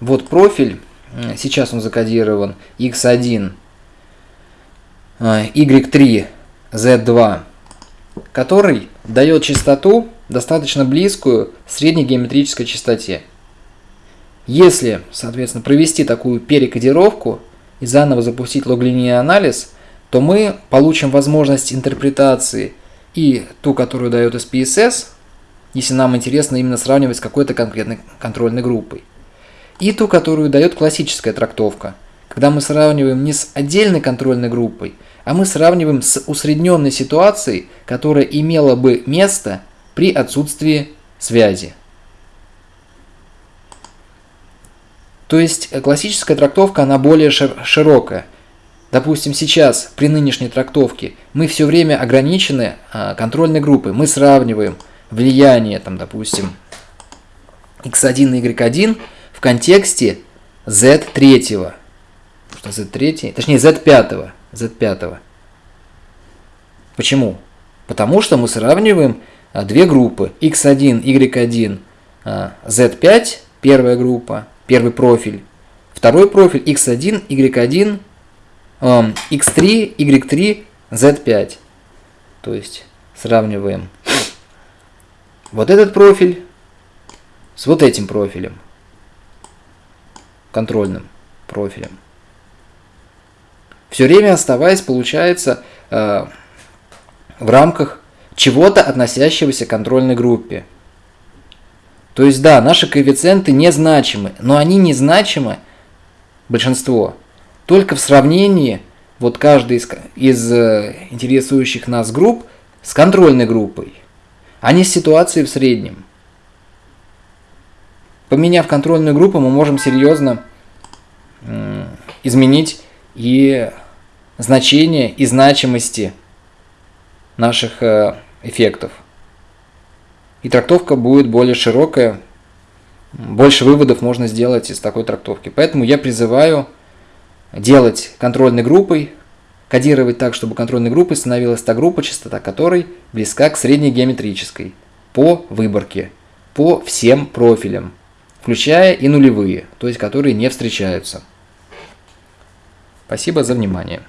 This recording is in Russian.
Вот профиль, сейчас он закодирован x1, y3, z2, который дает частоту достаточно близкую средней геометрической частоте. Если, соответственно, провести такую перекодировку и заново запустить логлинейный анализ, то мы получим возможность интерпретации и ту, которую дает SPSS, если нам интересно именно сравнивать с какой-то конкретной контрольной группой, и ту, которую дает классическая трактовка, когда мы сравниваем не с отдельной контрольной группой, а мы сравниваем с усредненной ситуацией, которая имела бы место при отсутствии связи. То есть э, классическая трактовка, она более широкая. Допустим, сейчас при нынешней трактовке мы все время ограничены а, контрольной группой. Мы сравниваем влияние, там, допустим, x1 и y1 в контексте z3. Что z3? Точнее, z5. z5. Почему? Потому что мы сравниваем а, две группы x1, y1, z5, первая группа, первый профиль, второй профиль x1, y1, x3, y3, z5. То есть сравниваем вот этот профиль с вот этим профилем, контрольным профилем. Все время оставаясь, получается, а, в рамках чего-то, относящегося к контрольной группе. То есть, да, наши коэффициенты незначимы, но они незначимы, большинство, только в сравнении вот каждой из, из э, интересующих нас групп с контрольной группой, а не с ситуацией в среднем. Поменяв контрольную группу, мы можем серьезно изменить и значение, и значимости наших э, эффектов. И трактовка будет более широкая, больше выводов можно сделать из такой трактовки. Поэтому я призываю делать контрольной группой, кодировать так, чтобы контрольной группой становилась та группа, частота которой близка к средней геометрической по выборке, по всем профилям, включая и нулевые, то есть которые не встречаются. Спасибо за внимание.